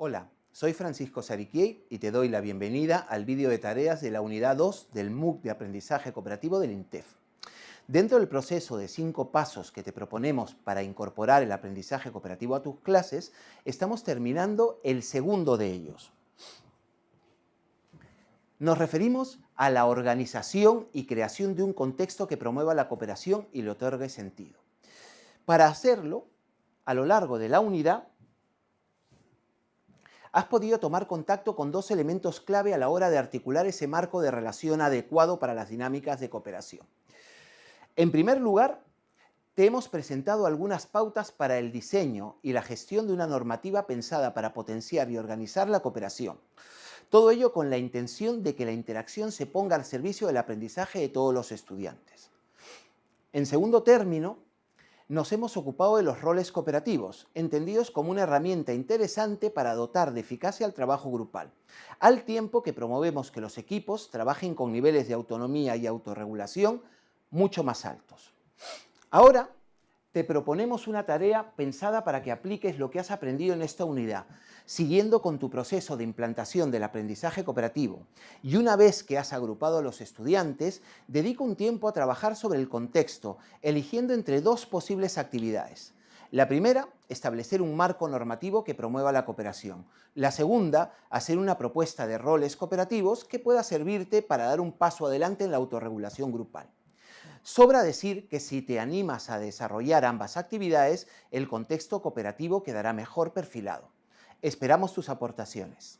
Hola, soy Francisco Sariquiei y te doy la bienvenida al vídeo de tareas de la unidad 2 del MOOC de Aprendizaje Cooperativo del INTEF. Dentro del proceso de cinco pasos que te proponemos para incorporar el aprendizaje cooperativo a tus clases, estamos terminando el segundo de ellos. Nos referimos a la organización y creación de un contexto que promueva la cooperación y le otorgue sentido. Para hacerlo, a lo largo de la unidad, has podido tomar contacto con dos elementos clave a la hora de articular ese marco de relación adecuado para las dinámicas de cooperación. En primer lugar, te hemos presentado algunas pautas para el diseño y la gestión de una normativa pensada para potenciar y organizar la cooperación. Todo ello con la intención de que la interacción se ponga al servicio del aprendizaje de todos los estudiantes. En segundo término, nos hemos ocupado de los roles cooperativos, entendidos como una herramienta interesante para dotar de eficacia al trabajo grupal, al tiempo que promovemos que los equipos trabajen con niveles de autonomía y autorregulación mucho más altos. Ahora, te proponemos una tarea pensada para que apliques lo que has aprendido en esta unidad, siguiendo con tu proceso de implantación del aprendizaje cooperativo. Y una vez que has agrupado a los estudiantes, dedica un tiempo a trabajar sobre el contexto, eligiendo entre dos posibles actividades. La primera, establecer un marco normativo que promueva la cooperación. La segunda, hacer una propuesta de roles cooperativos que pueda servirte para dar un paso adelante en la autorregulación grupal. Sobra decir que si te animas a desarrollar ambas actividades, el contexto cooperativo quedará mejor perfilado. Esperamos tus aportaciones.